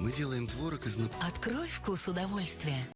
Мы делаем творог из нут... Открой вкус удовольствия.